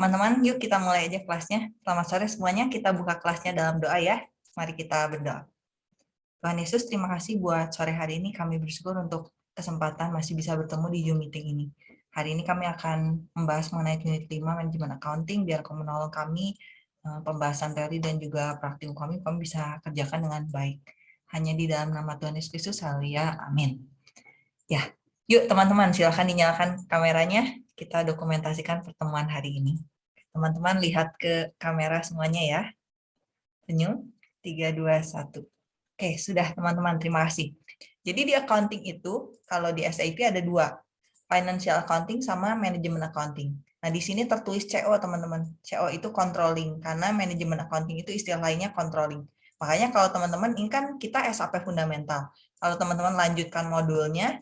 Teman-teman, yuk kita mulai aja kelasnya. Selamat sore semuanya, kita buka kelasnya dalam doa ya. Mari kita berdoa. Tuhan Yesus, terima kasih buat sore hari ini. Kami bersyukur untuk kesempatan masih bisa bertemu di Zoom meeting ini. Hari ini kami akan membahas mengenai unit 5 manajemen accounting, biar kamu menolong kami eh, pembahasan teori dan juga praktikum kami, kami bisa kerjakan dengan baik. Hanya di dalam nama Tuhan Yesus Kristus, haleluya, amin. Ya, yuk teman-teman, silahkan dinyalakan kameranya, kita dokumentasikan pertemuan hari ini. Teman-teman lihat ke kamera semuanya ya. Senyum, 3, 2, 1. Oke, sudah teman-teman, terima kasih. Jadi di accounting itu, kalau di SAP ada dua, financial accounting sama manajemen accounting. Nah, di sini tertulis CO, teman-teman. CO itu controlling, karena manajemen accounting itu istilah lainnya controlling. Makanya kalau teman-teman, ini kan kita SAP fundamental. Kalau teman-teman lanjutkan modulnya,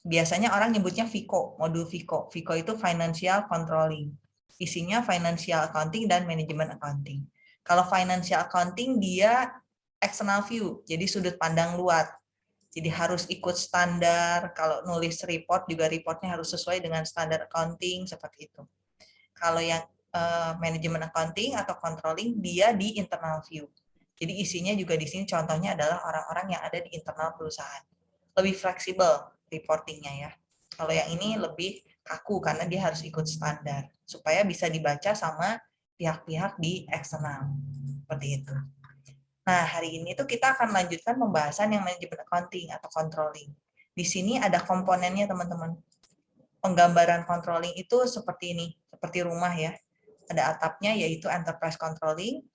biasanya orang nyebutnya FICO, modul FICO. FICO itu Financial Controlling. Isinya Financial Accounting dan Manajemen Accounting. Kalau Financial Accounting, dia external view, jadi sudut pandang luar. Jadi harus ikut standar, kalau nulis report juga reportnya harus sesuai dengan standar accounting, seperti itu. Kalau yang uh, manajemen accounting atau controlling, dia di internal view. Jadi isinya juga di sini contohnya adalah orang-orang yang ada di internal perusahaan. Lebih fleksibel reportingnya ya. Kalau yang ini lebih kaku karena dia harus ikut standar, supaya bisa dibaca sama pihak-pihak di eksternal. Seperti itu. Nah, hari ini tuh kita akan lanjutkan pembahasan yang manajemen accounting atau controlling. Di sini ada komponennya, teman-teman. Penggambaran controlling itu seperti ini, seperti rumah ya. Ada atapnya yaitu enterprise controlling,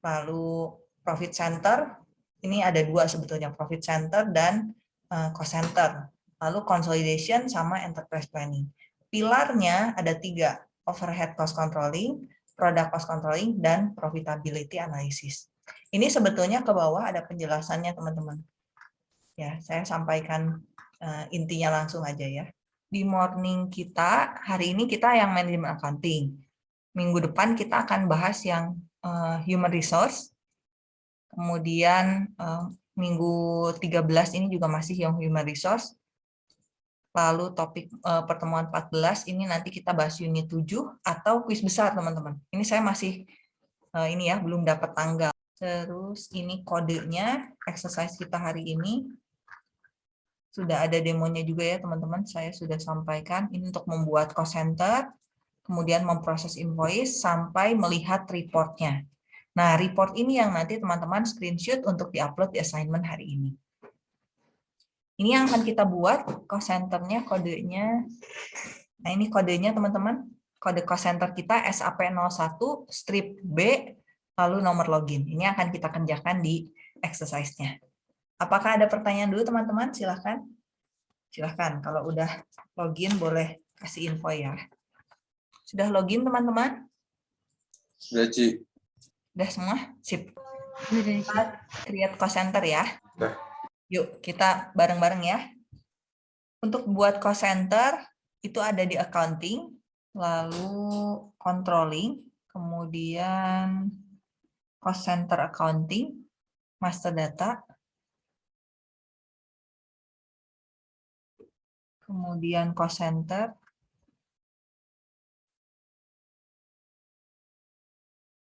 lalu profit center, ini ada dua sebetulnya, profit center dan eh, cost center. Lalu consolidation sama enterprise planning. Pilarnya ada tiga, overhead cost controlling, product cost controlling, dan profitability analysis. Ini sebetulnya ke bawah ada penjelasannya teman-teman. Ya, saya sampaikan uh, intinya langsung aja ya. Di morning kita, hari ini kita yang manajemen accounting. Minggu depan kita akan bahas yang uh, human resource. Kemudian uh, minggu 13 ini juga masih yang human resource. Lalu topik uh, pertemuan 14 ini nanti kita bahas unit 7 atau kuis besar teman-teman. Ini saya masih uh, ini ya belum dapat tanggal. Terus ini kodenya, exercise kita hari ini. Sudah ada demonya juga ya teman-teman, saya sudah sampaikan. Ini untuk membuat cost center, kemudian memproses invoice, sampai melihat reportnya. Nah, report ini yang nanti teman-teman screenshot untuk diupload di assignment hari ini. Ini yang akan kita buat, cost centernya, kodenya. Nah, ini kodenya teman-teman. Kode cost center kita SAP01 strip B lalu nomor login. Ini akan kita kerjakan di exercise-nya. Apakah ada pertanyaan dulu teman-teman? Silahkan. Silahkan, kalau udah login boleh kasih info ya. Sudah login teman-teman? Sudah, Ci. Sudah semua? Sip. Kita create cost center ya. Sudah. Yuk, kita bareng-bareng ya. Untuk buat cost center, itu ada di accounting, lalu controlling, kemudian cost center accounting, master data, kemudian cost center,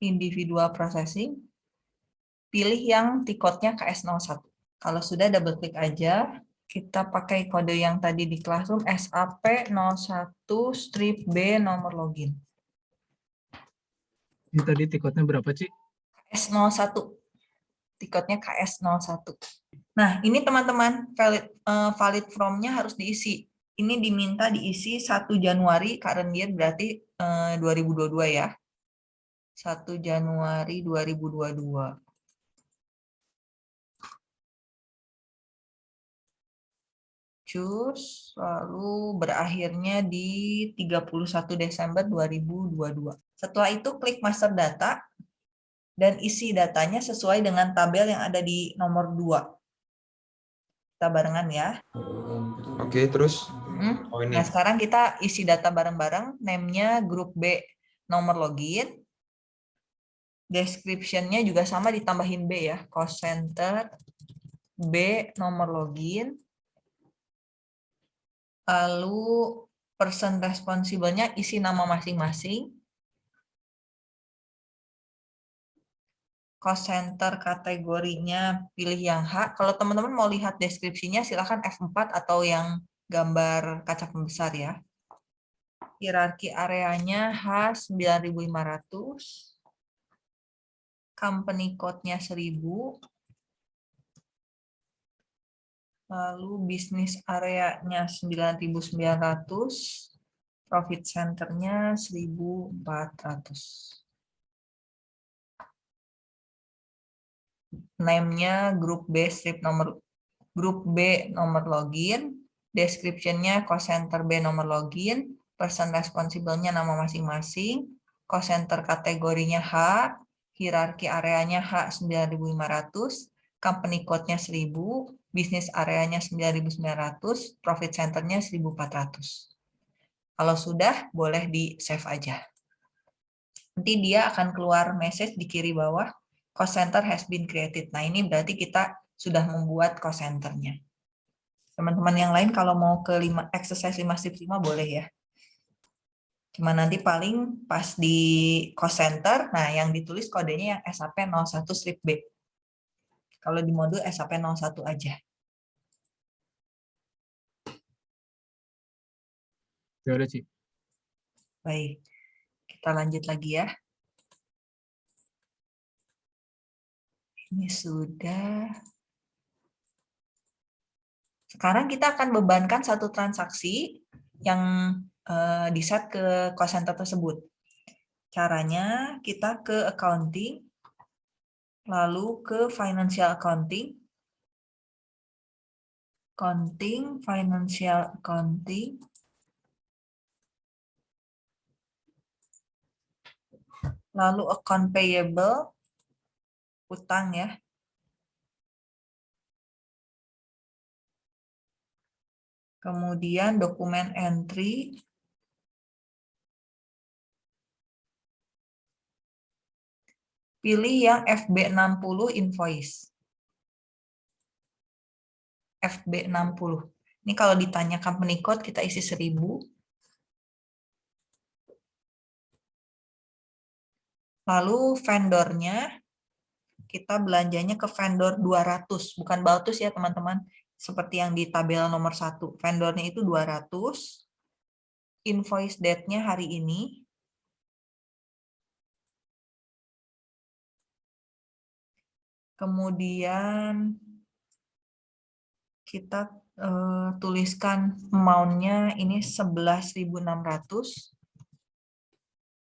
individual processing, pilih yang tiketnya KS01. Kalau sudah double klik aja, kita pakai kode yang tadi di classroom SAP01 strip B nomor login. Ini tadi tiketnya berapa, Cik? KS01. Tiketnya KS01. Nah, ini teman-teman valid uh, valid from-nya harus diisi. Ini diminta diisi 1 Januari current year berarti uh, 2022 ya. 1 Januari 2022. Cus, lalu berakhirnya di 31 Desember 2022. Setelah itu klik master data, dan isi datanya sesuai dengan tabel yang ada di nomor 2. Kita barengan ya. Oke, terus? Hmm. Oh, ini. Nah, sekarang kita isi data bareng-bareng, name-nya grup B, nomor login. Description-nya juga sama ditambahin B ya, cost center, B, nomor login lalu person responsibelnya isi nama masing-masing, cost center kategorinya pilih yang H. Kalau teman-teman mau lihat deskripsinya silahkan F4 atau yang gambar kaca pembesar ya. Hierarki areanya H9500. Company code-nya 1000. Lalu bisnis areanya 9900. Profit center-nya 1400. name-nya grup B strip nomor grup B nomor login, description-nya cost center B nomor login, person responsible-nya nama masing-masing, cost center kategorinya H, hierarki areanya H 9500, company code-nya 1000, bisnis areanya 9900, profit center-nya 1400. Kalau sudah, boleh di-save aja. Nanti dia akan keluar message di kiri bawah, cost center has been created. Nah, ini berarti kita sudah membuat cost centernya. Teman-teman yang lain kalau mau ke 5, exercise 5 5 boleh ya. Cuma nanti paling pas di cost center, nah yang ditulis kodenya yang SAP 01 strip B. Kalau di modul SAP 01 aja. Ya udah, Ci. Baik. Kita lanjut lagi ya. Ini sudah. Sekarang kita akan bebankan satu transaksi yang uh, di-set ke cost center tersebut. Caranya kita ke accounting, lalu ke financial accounting, accounting, financial accounting, lalu account payable, utang ya. Kemudian dokumen entry. Pilih yang FB60 invoice. FB60. Ini kalau ditanya company code kita isi 1000. Lalu vendornya kita belanjanya ke vendor 200, bukan Baltus ya teman-teman, seperti yang di tabel nomor satu. Vendornya itu 200, invoice date-nya hari ini, kemudian kita uh, tuliskan amount-nya ini 11.600,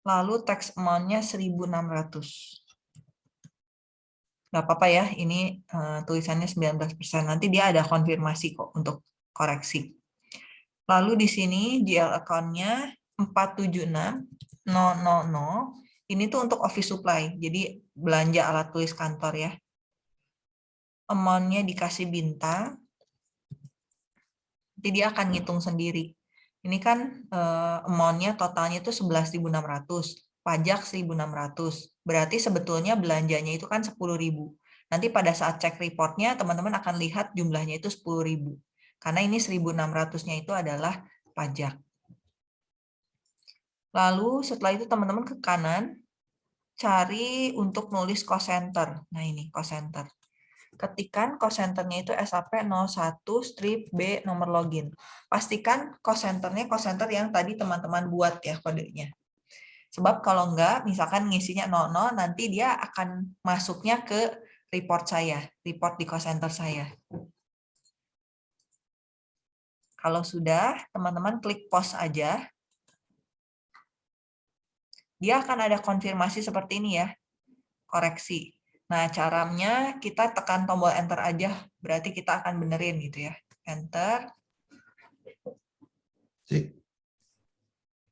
lalu tax amount-nya 1.600 nggak apa-apa ya, ini uh, tulisannya 19%. Nanti dia ada konfirmasi kok untuk koreksi. Lalu di sini GL account-nya 476000. Ini tuh untuk office supply, jadi belanja alat tulis kantor ya. Amount-nya dikasih bintang. Nanti dia akan ngitung sendiri. Ini kan uh, amount-nya totalnya itu 11.600 pajak 1.600. Berarti sebetulnya belanjanya itu kan 10.000. Nanti pada saat cek reportnya, teman-teman akan lihat jumlahnya itu 10.000. Karena ini 1.600-nya itu adalah pajak. Lalu setelah itu teman-teman ke kanan, cari untuk nulis cost center. Nah ini cost center. Ketikan cost centernya itu SAP 01 strip B nomor login. Pastikan cost centernya cost center yang tadi teman-teman buat ya kodenya. Sebab kalau enggak, misalkan ngisinya 00, nanti dia akan masuknya ke report saya, report di cost center saya. Kalau sudah, teman-teman klik pause aja. Dia akan ada konfirmasi seperti ini ya, koreksi. Nah, caranya kita tekan tombol enter aja, berarti kita akan benerin gitu ya. Enter.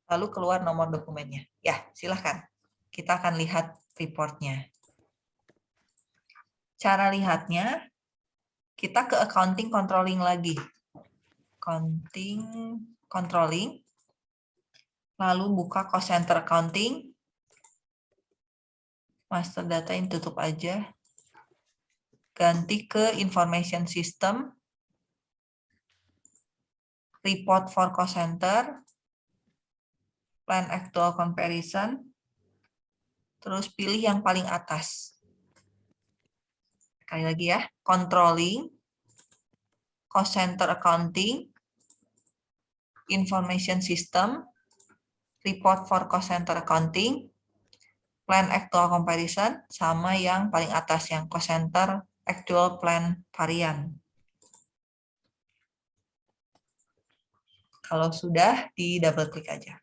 lalu keluar nomor dokumennya. Ya, silahkan. Kita akan lihat reportnya. Cara lihatnya, kita ke accounting controlling lagi. Accounting controlling. Lalu buka cost center accounting. Master data ini tutup aja. Ganti ke information system. Report for cost center plan actual comparison, terus pilih yang paling atas. Sekali lagi ya, controlling, cost center accounting, information system, report for cost center accounting, plan actual comparison, sama yang paling atas yang cost center actual plan varian. Kalau sudah, di double klik aja.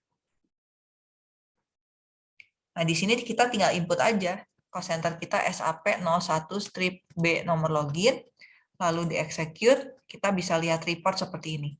Nah, di sini kita tinggal input aja. Cost center kita SAP 01 strip B nomor login, lalu di execute, kita bisa lihat report seperti ini.